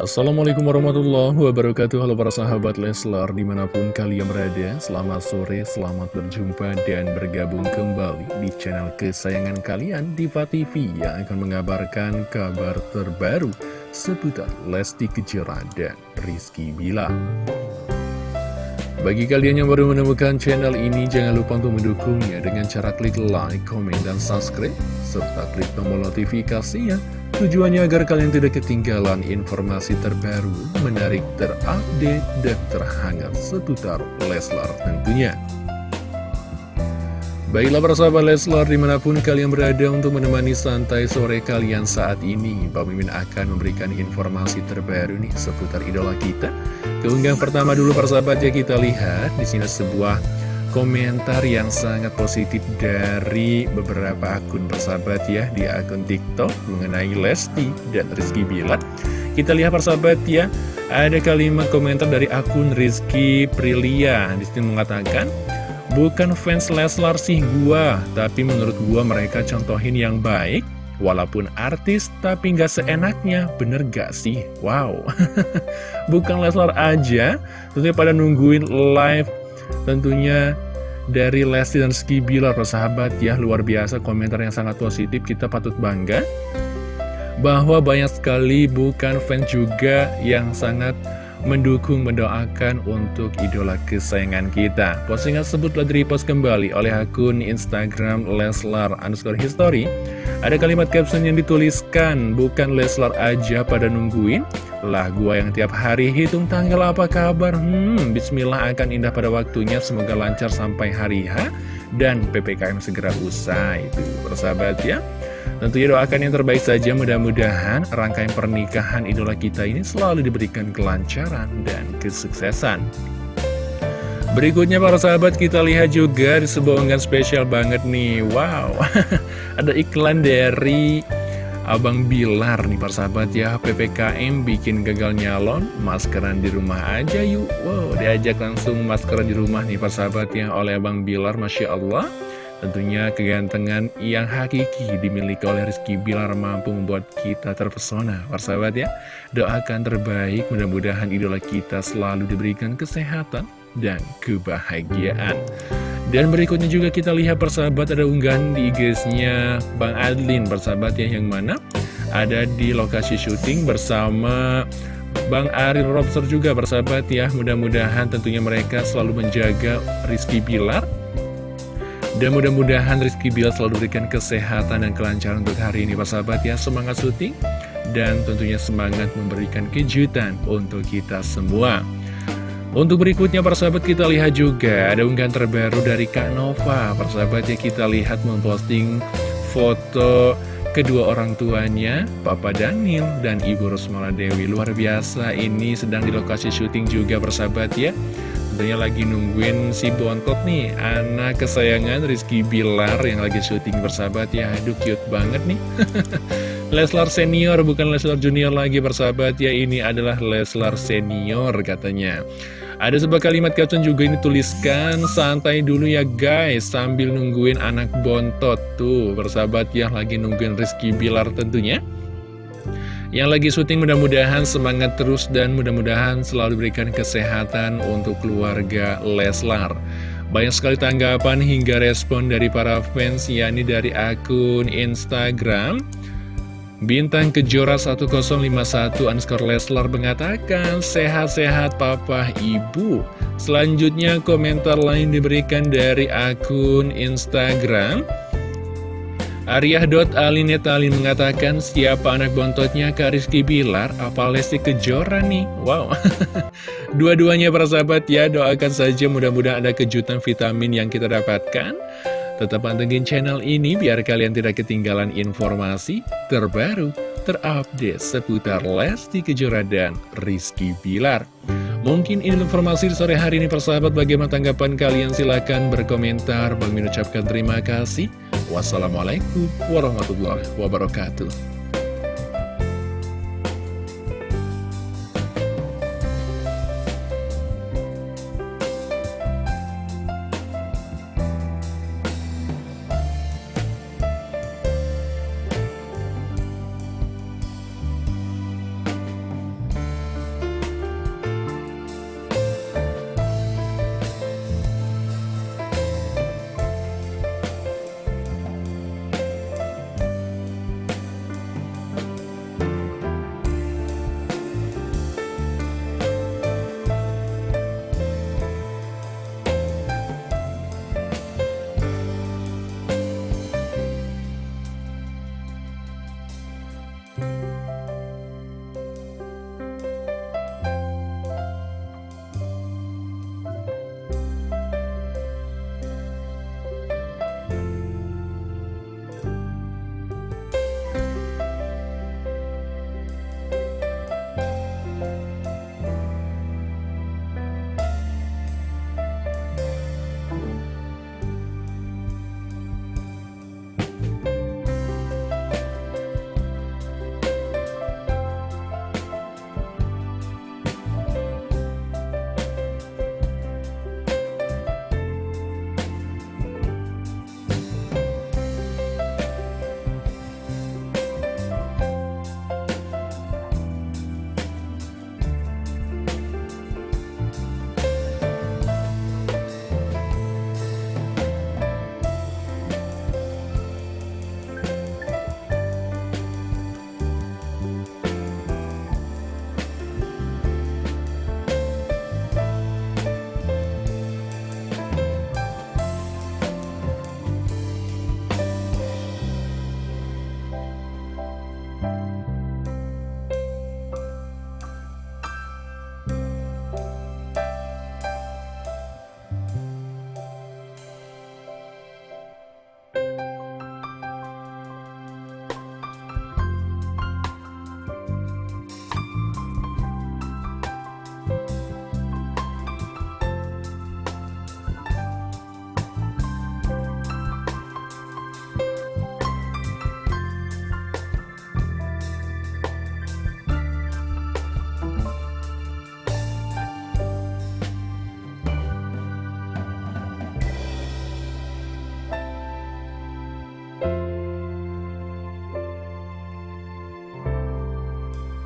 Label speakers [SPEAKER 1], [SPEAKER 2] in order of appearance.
[SPEAKER 1] Assalamualaikum warahmatullahi wabarakatuh. Halo para sahabat Leslar di mana pun kalian berada Selamat sore, selamat berjumpa dan bergabung kembali di channel kesayangan kalian Diva TV Yang akan mengabarkan kabar terbaru seputar Lesti Kejora dan Rizky Bila bagi kalian yang baru menemukan channel ini, jangan lupa untuk mendukungnya dengan cara klik like, komen, dan subscribe, serta klik tombol notifikasinya Tujuannya agar kalian tidak ketinggalan informasi terbaru, menarik, terupdate, dan terhangat seputar Leslar tentunya. Baiklah para sahabat Leslar di mana pun kalian berada untuk menemani santai sore kalian saat ini Bang Mimin akan memberikan informasi terbaru nih seputar idola kita Keunggahan pertama dulu para sahabat ya kita lihat di sini sebuah komentar yang sangat positif dari beberapa akun persahabat ya di akun TikTok mengenai Lesti dan Rizky Bilar. Kita lihat persahabat ya, ada kalimat komentar dari akun Rizky Prilia di sini mengatakan, bukan fans Leslar sih gua, tapi menurut gua mereka contohin yang baik. Walaupun artis, tapi nggak seenaknya, bener gak sih? Wow, bukan Leslar aja, tentunya pada nungguin live Tentunya dari Lesti dan Ski Bilar, sahabat ya, luar biasa komentar yang sangat positif, kita patut bangga. Bahwa banyak sekali bukan fans juga yang sangat mendukung, mendoakan untuk idola kesayangan kita. Postingan tersebut telah direpost kembali oleh akun Instagram Leslar underscore history. Ada kalimat caption yang dituliskan, bukan Leslar aja pada nungguin, lah gua yang tiap hari hitung tanggal apa kabar? Hmm bismillah akan indah pada waktunya. Semoga lancar sampai hari H Dan PPKM segera usai. Itu persahabat ya Tentunya doakan yang terbaik saja mudah-mudahan rangkaian pernikahan idola kita ini selalu diberikan kelancaran dan kesuksesan. Berikutnya para sahabat kita lihat juga di sebuah unggahan spesial banget nih. Wow, ada iklan dari Abang Bilar nih persahabat ya. PPKM bikin gagal nyalon Maskeran di rumah aja yuk. Wow diajak langsung maskeran di rumah nih persahabat ya Oleh Abang Bilar Masya Allah Tentunya kegantengan yang hakiki dimiliki oleh Rizky Bilar mampu membuat kita terpesona. Persahabat ya Doakan terbaik mudah-mudahan idola kita selalu diberikan kesehatan dan kebahagiaan. Dan berikutnya juga kita lihat persahabat ada unggahan di IG-nya Bang Adlin persahabat ya yang mana ada di lokasi syuting bersama Bang Aril Robster juga persahabat ya. Mudah-mudahan tentunya mereka selalu menjaga Rizky Bilar dan mudah-mudahan Rizky Bilar selalu berikan kesehatan dan kelancaran untuk hari ini persahabat ya. Semangat syuting dan tentunya semangat memberikan kejutan untuk kita semua. Untuk berikutnya persahabat kita lihat juga ada unggahan terbaru dari Kak Nova. Persahabat ya kita lihat memposting foto kedua orang tuanya Papa Daniel dan Ibu Rosmala Dewi Luar biasa ini sedang di lokasi syuting juga persahabat ya Tentunya lagi nungguin si Bontot nih Anak kesayangan Rizky Bilar yang lagi syuting bersahabat. Ya Aduh cute banget nih. Leslar senior bukan Leslar junior lagi bersahabat. Ya Ini adalah Leslar senior katanya. Ada sebuah kalimat caption juga ini tuliskan Santai dulu ya guys Sambil nungguin anak bontot. Tuh bersahabat ya lagi nungguin Rizky Bilar tentunya Yang lagi syuting mudah-mudahan semangat terus Dan mudah-mudahan selalu berikan kesehatan Untuk keluarga Leslar. Banyak sekali tanggapan hingga respon dari para fans yakni dari akun Instagram Bintang Kejora 1051 underscore Leslar mengatakan Sehat-sehat papa ibu. Selanjutnya komentar lain diberikan dari akun Instagram Ariah.alinetalin mengatakan Siapa anak bontotnya Kak Rizky Bilar Apa Lesti Kejora nih Wow Dua-duanya para sahabat ya Doakan saja mudah-mudahan ada kejutan vitamin yang kita dapatkan Tetap pantengin channel ini biar kalian tidak ketinggalan informasi terbaru, terupdate seputar Lesti Kejora dan Rizky Bilar. Mungkin ini informasi di sore hari ini persahabat bagaimana tanggapan kalian silahkan berkomentar. Bang Min ucapkan terima kasih. Wassalamualaikum warahmatullahi wabarakatuh.